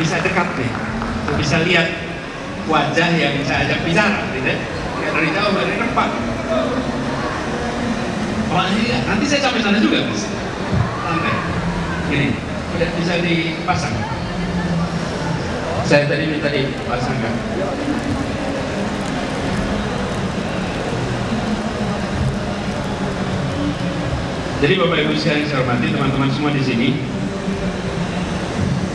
bisa dekat nih. Bisa lihat wajah yang bisa ajak bicara gitu. Ya dari jauh dari ini nanti saya sampai sana juga mas. Santai ini udah bisa dipasang? Saya tadi minta dipasangkan Jadi Bapak Ibu sekalian saya hormati teman-teman semua di sini.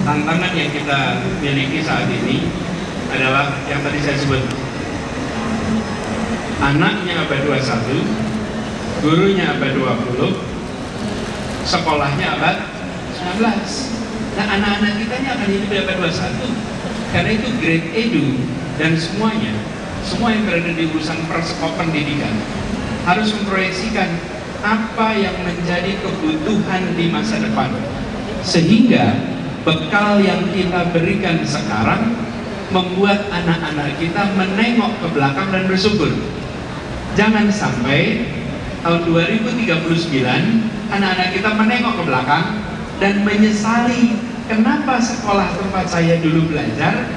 Tantangan yang kita miliki saat ini adalah yang tadi saya sebut. Anaknya abad 21, gurunya abad 20, sekolahnya abad 19. Nah anak-anak kita ini akan hidup di abad 21. Karena itu grade edu dan semuanya, semua yang berada di urusan persekopan pendidikan harus memproyeksikan apa yang menjadi kebutuhan di masa depan sehingga bekal yang kita berikan sekarang membuat anak-anak kita menengok ke belakang dan bersyukur. Jangan sampai tahun 2039 anak-anak kita menengok ke belakang dan menyesali kenapa sekolah tempat saya dulu belajar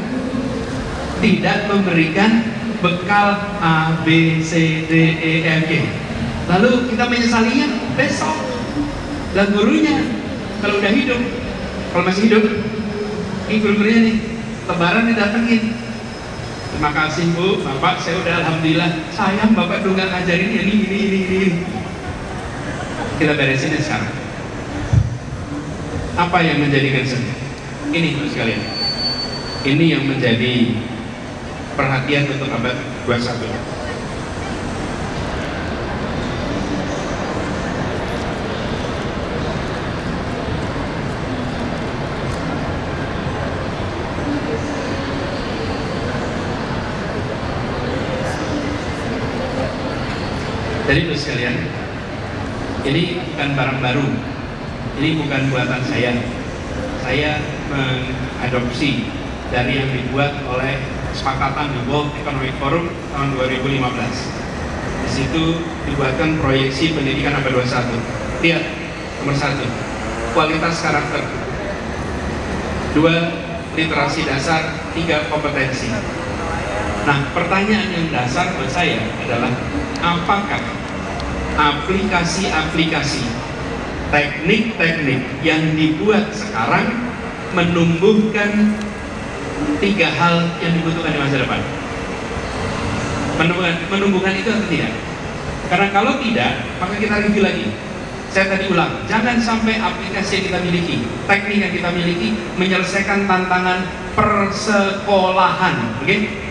tidak memberikan bekal A, B, C, D, E, F, G. Lalu kita menyesalinya besok dan gurunya kalau udah hidup kalau masih hidup ini guru-gurunya nih. Lebaran didatengin terima kasih bu. Bapak saya udah alhamdulillah. Sayang bapak dulu nggak ngajarin ini ini ini ini. Kita beresin sekarang. Apa yang menjadikan sedih ini terus sekalian. Ini yang menjadi perhatian untuk abad 21 Jadi itu sekalian, ini bukan barang baru, ini bukan buatan saya. Saya mengadopsi dari yang dibuat oleh kesepakatan di World Economic Forum tahun 2015. Di situ dibuatkan proyeksi pendidikan abad 21. Lihat, nomor satu, kualitas karakter. Dua, literasi dasar. Tiga, kompetensi. Nah, pertanyaan yang dasar buat saya adalah apakah aplikasi-aplikasi teknik-teknik yang dibuat sekarang menumbuhkan tiga hal yang dibutuhkan di masa depan? Menumbuhkan, menumbuhkan itu atau tidak? Karena kalau tidak maka kita review lagi. Saya tadi ulang jangan sampai aplikasi yang kita miliki teknik yang kita miliki menyelesaikan tantangan persekolahan oke? okay?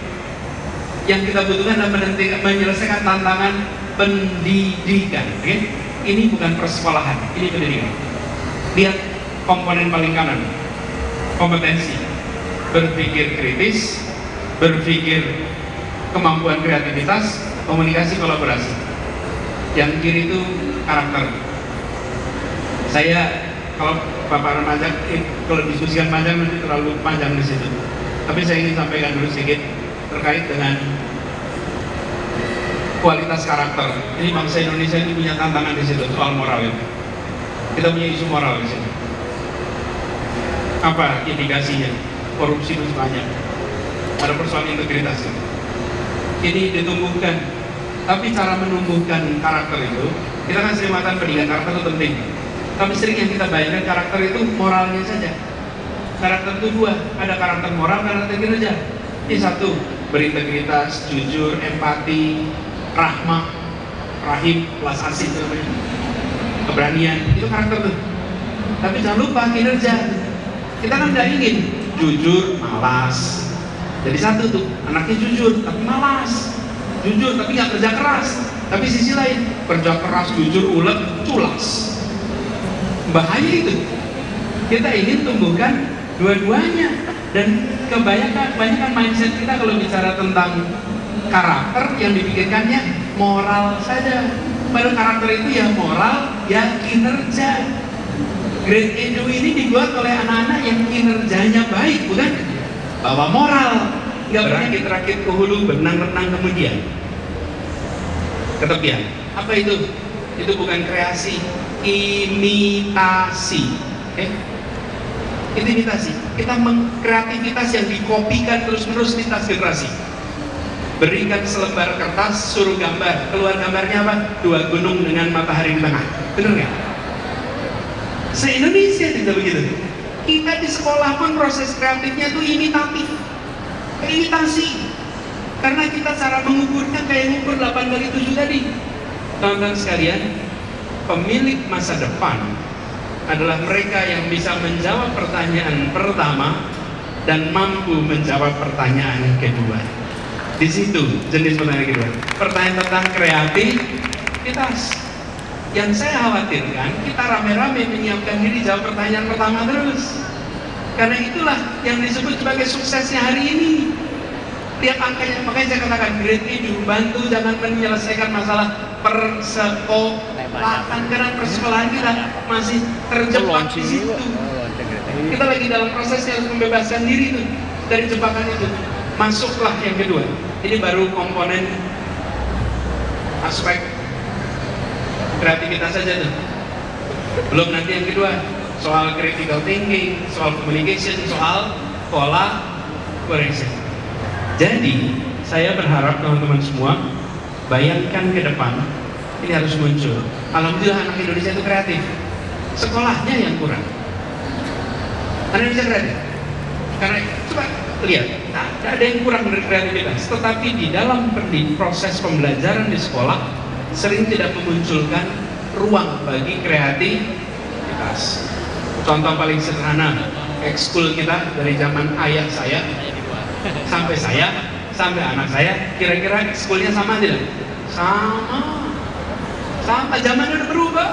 Yang kita butuhkan adalah menyelesaikan tantangan pendidikan. Okay? Ini bukan persekolahan, ini pendidikan. Lihat komponen paling kanan, kompetensi, berpikir kritis, berpikir kemampuan kreativitas, komunikasi, kolaborasi. Yang kiri itu karakter. Saya kalau Bapak remaja, eh, kalau diskusikan panjang nanti terlalu panjang di situ. Tapi saya ingin sampaikan dulu sedikit terkait dengan kualitas karakter. Ini bangsa Indonesia ini punya tantangan di situ soal moral. Kita punya isu moral di sini. Apa indikasinya? Korupsi itu banyak. Ada persoalan integritas itu. Ini ditumbuhkan. Tapi cara menumbuhkan karakter itu, kita kan sering mengatakan pendidikan karakter itu penting. Tapi sering yang kita bayangkan karakter itu moralnya saja. Karakter itu dua, ada karakter moral, karakter kinerja. Ini satu, berintegritas, jujur, empati, rahmah, rahim, plus asih. Keberanian, itu karakter tuh. Tapi jangan lupa kinerja. Kita kan nggak ingin jujur, malas. Jadi satu tuh, anaknya jujur tapi malas. Jujur tapi nggak kerja keras. Tapi sisi lain, kerja keras, jujur, ulet, culas. Bahaya itu. Kita ingin tumbuhkan dua-duanya dan kebanyakan kebanyakan mindset kita kalau bicara tentang karakter yang dipikirkannya moral saja. Padahal karakter itu ya moral ya kinerja. Grade Edu ini dibuat oleh anak-anak yang kinerjanya baik bukan? Bahwa moral. Nggak pernah diterakit ke hulu benang-benang kemudian. Ketepian. Apa itu? Itu bukan kreasi imitasi. Eh itu imitasi kita mengkreativitas yang dikopikan terus-menerus lintas generasi berikan selembar kertas suruh gambar. Keluar gambarnya apa? Dua gunung dengan matahari di tengah. Bener nggak? se-Indonesia tidak begitu kita di sekolah pun proses kreatifnya itu imitatif. Imitasi. Karena kita cara mengukurnya kayak ngukur 8 kali 7 tadi. Teman-teman sekalian pemilik masa depan adalah mereka yang bisa menjawab pertanyaan pertama dan mampu menjawab pertanyaan kedua. Di situ jenis pertanyaan kedua. Pertanyaan tentang kreativitas. Yang saya khawatirkan kita rame-rame menyiapkan diri jawab pertanyaan pertama terus. Karena itulah yang disebut sebagai suksesnya hari ini. Lihat angkanya, makanya saya katakan grade ini bantu jangan menyelesaikan masalah persekolahan karena persekolahan kita masih terjebak di situ. Kita lagi dalam prosesnya harus membebaskan diri tuh dari jebakan itu. Masuklah yang kedua. Ini baru komponen aspek kreativitas saja tuh. Belum nanti yang kedua soal critical thinking, soal communication, soal pola collaboration. Jadi saya berharap teman-teman semua bayangkan ke depan ini harus muncul. Alhamdulillah anak Indonesia itu kreatif. Sekolahnya yang kurang. Anak Indonesia kreatif. Karena coba lihat, nah, ada yang kurang dari kreativitas. Tetapi di dalam proses pembelajaran di sekolah sering tidak memunculkan ruang bagi kreativitas. Contoh paling sederhana, ekskul kita dari zaman ayah saya sampai saya sampai anak saya kira-kira ekskulnya sama tidak? Sama. Sama zaman udah berubah.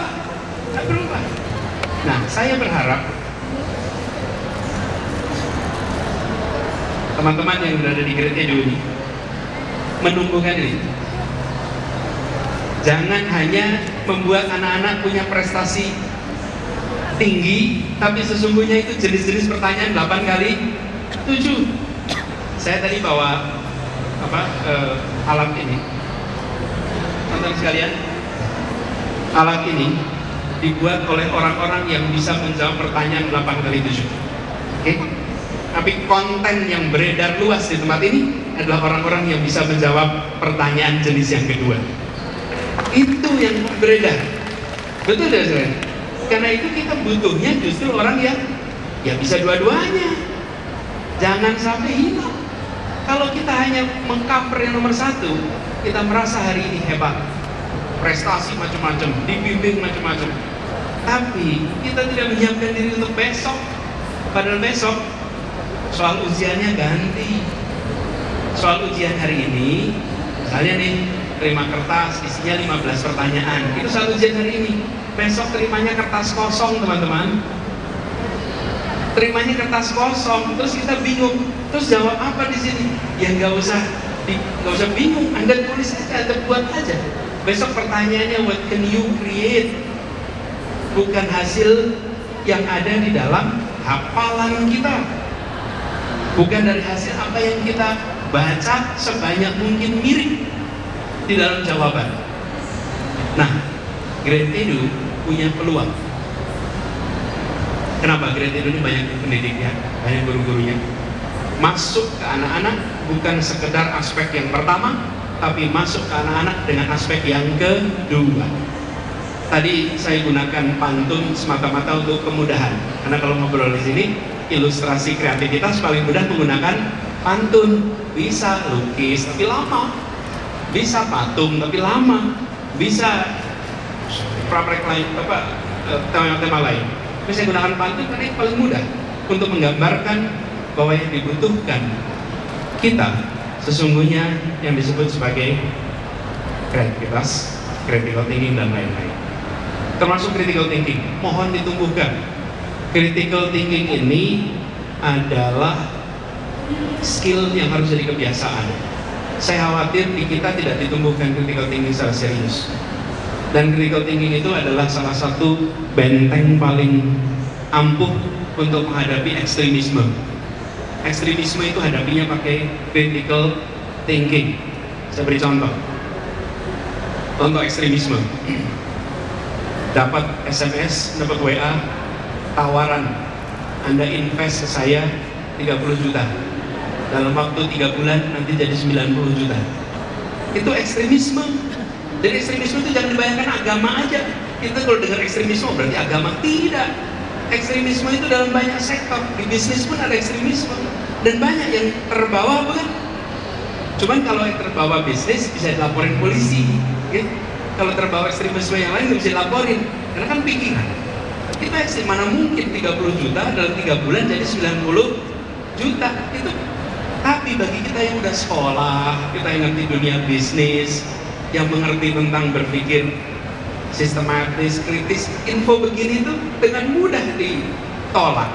Udah berubah. Nah, saya berharap teman-teman yang berada di Edu ini menumbuhkan ini. Jangan hanya membuat anak-anak punya prestasi tinggi, tapi sesungguhnya itu jenis-jenis pertanyaan 8 kali 7. Saya tadi bawa apa uh, alat ini, teman-teman sekalian, alat ini dibuat oleh orang-orang yang bisa menjawab pertanyaan 8 kali 7. Oke? Okay? Tapi konten yang beredar luas di tempat ini adalah orang-orang yang bisa menjawab pertanyaan jenis yang kedua. Itu yang beredar. Betul tidak saya? Karena itu kita butuhnya justru orang yang ya bisa dua-duanya. Jangan sampai hilang. Kalau kita hanya mengcover yang nomor satu, kita merasa hari ini hebat. Prestasi macam-macam, dibimbing macam-macam. Tapi kita tidak menyiapkan diri untuk besok. Padahal besok soal ujiannya ganti. Soal ujian hari ini, misalnya nih, terima kertas isinya 15 pertanyaan. Itu soal ujian hari ini. Besok terimanya kertas kosong, teman-teman. Terimanya kertas kosong, terus kita bingung. Terus jawab apa di sini? Ya nggak usah nggak usah bingung. Anda tulis aja, Anda buat aja. Besok pertanyaannya what can you create? Bukan hasil yang ada di dalam hafalan kita. Bukan dari hasil apa yang kita baca sebanyak mungkin mirip di dalam jawaban. Nah, Great Edu punya peluang. Kenapa Great Edu ini banyak pendidiknya, banyak guru-gurunya? Masuk ke anak-anak bukan sekedar aspek yang pertama, tapi masuk ke anak-anak dengan aspek yang kedua. Tadi saya gunakan pantun semata-mata untuk kemudahan, karena kalau ngobrol di sini, ilustrasi kreativitas paling mudah menggunakan pantun. Bisa lukis tapi lama, bisa patung tapi lama, bisa praprek lain apa tema-tema lain. Tapi saya gunakan pantun karena paling mudah untuk menggambarkan bahwa yang dibutuhkan kita sesungguhnya yang disebut sebagai kreativitas, critical thinking dan lain-lain. Termasuk critical thinking, mohon ditumbuhkan. Critical thinking ini adalah skill yang harus jadi kebiasaan. Saya khawatir di kita tidak ditumbuhkan critical thinking secara serius. Dan critical thinking itu adalah salah satu benteng paling ampuh untuk menghadapi ekstremisme. Ekstremisme itu hadapinya pakai critical thinking. Saya beri contoh. Contoh ekstremisme. Dapat SMS, dapat WA, tawaran Anda invest ke saya 30 juta dalam waktu 3 bulan nanti jadi 90 juta itu ekstremisme dan ekstremisme itu jangan dibayangkan agama aja kita kalau dengar ekstremisme berarti agama tidak ekstremisme itu dalam banyak sektor. Di bisnis pun ada ekstremisme. Dan banyak yang terbawa bukan cuman kalau yang terbawa bisnis bisa dilaporin polisi ya? kalau terbawa ekstremisme yang lain bisa dilaporin. Karena kan pikiran. Kita ekstrim mana mungkin 30 juta dalam 3 bulan jadi 90 juta? Itu. Tapi bagi kita yang udah sekolah, kita yang ngerti dunia bisnis, yang mengerti tentang berpikir sistematis, kritis, info begini itu dengan mudah ditolak.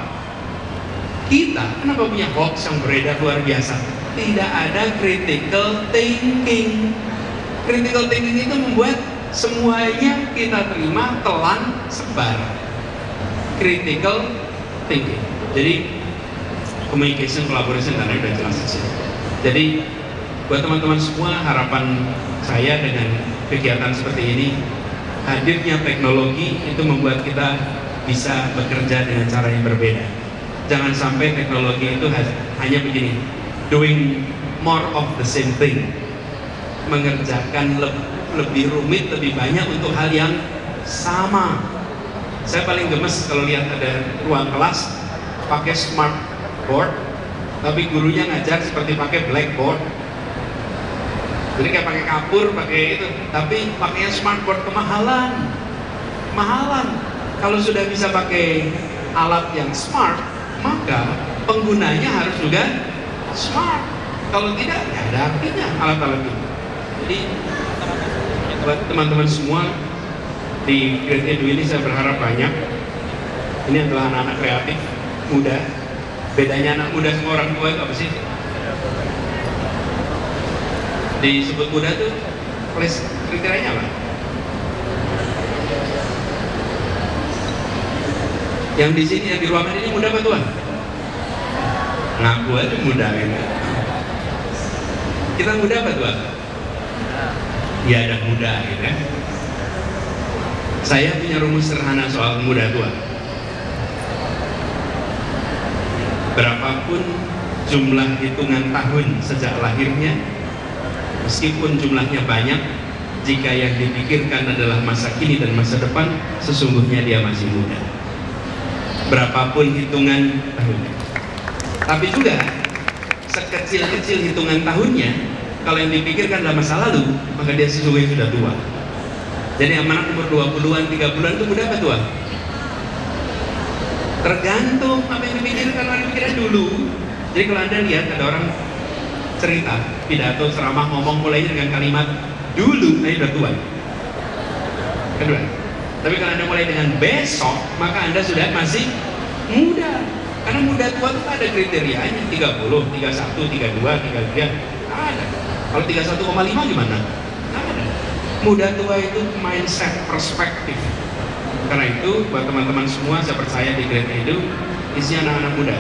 Kita kenapa punya hoax yang beredar luar biasa? Tidak ada critical thinking. Critical thinking itu membuat semuanya kita terima, telan, sebar. Critical thinking. Jadi communication, collaboration dan udah jelas. Jadi buat teman-teman semua harapan saya dengan kegiatan seperti ini hadirnya teknologi itu membuat kita bisa bekerja dengan cara yang berbeda. Jangan sampai teknologi itu hanya begini, doing more of the same thing, mengerjakan lebih rumit, lebih banyak untuk hal yang sama. Saya paling gemes kalau lihat ada ruang kelas pakai smart board tapi gurunya ngajar seperti pakai blackboard jadi kayak pakai kapur pakai itu. Tapi pakainya smartboard kemahalan. Kemahalan. Kalau sudah bisa pakai alat yang smart maka penggunanya harus juga smart. Kalau tidak ya ada artinya alat-alat itu. Jadi buat teman-teman semua di Great Edu ini saya berharap banyak. Ini adalah anak-anak kreatif muda. Bedanya anak muda sama orang tua itu apa sih disebut muda tuh kriterianya apa? Yang di sini yang di ruangan ini muda apa tuan? Ngaku aja muda ini. Kita muda apa tuan? Ya ada muda gitu kan saya punya rumus sederhana soal muda tua berapapun jumlah hitungan tahun sejak lahirnya meskipun jumlahnya banyak jika yang dipikirkan adalah masa kini dan masa depan sesungguhnya dia masih muda. Berapapun hitungan tahunnya. Tapi juga sekecil-kecil hitungan tahunnya kalau yang dipikirkan adalah masa lalu maka dia sesungguhnya sudah tua. Jadi amanat umur 20-an, 30-an itu muda apa tua? tergantung apa yang dipikirkan orang pikiran dulu. Jadi kalau anda lihat ada orang cerita pidato ceramah ngomong mulai dengan kalimat dulu nah udah tua. Kedua tapi kalau anda mulai dengan besok maka anda sudah masih muda. Karena muda tua itu ada kriterianya 30, 31, 32, 33 ada. Kalau 31,5 gimana? ada. Muda tua itu mindset perspektif. Karena itu buat teman-teman semua saya percaya di Great Edu isi anak-anak muda.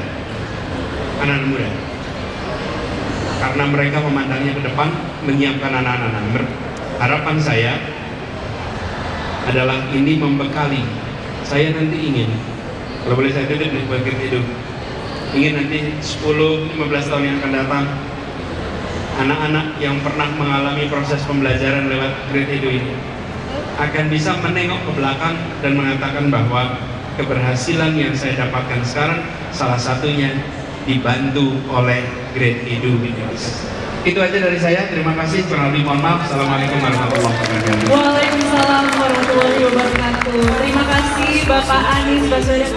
Anak-anak muda karena mereka memandangnya ke depan menyiapkan anak-anak. Harapan saya adalah ini membekali. Saya nanti ingin kalau boleh saya titip nih Great Edu ingin nanti 10-15 tahun yang akan datang anak-anak yang pernah mengalami proses pembelajaran lewat Great Edu ini akan bisa menengok ke belakang dan mengatakan bahwa keberhasilan yang saya dapatkan sekarang salah satunya dibantu oleh Great Edu Itu aja dari saya. Terima kasih. Kurang lebih mohon maaf. Assalamualaikum warahmatullahi wabarakatuh. Waalaikumsalam warahmatullahi wabarakatuh. Terima kasih Bapak Anies Baswedan.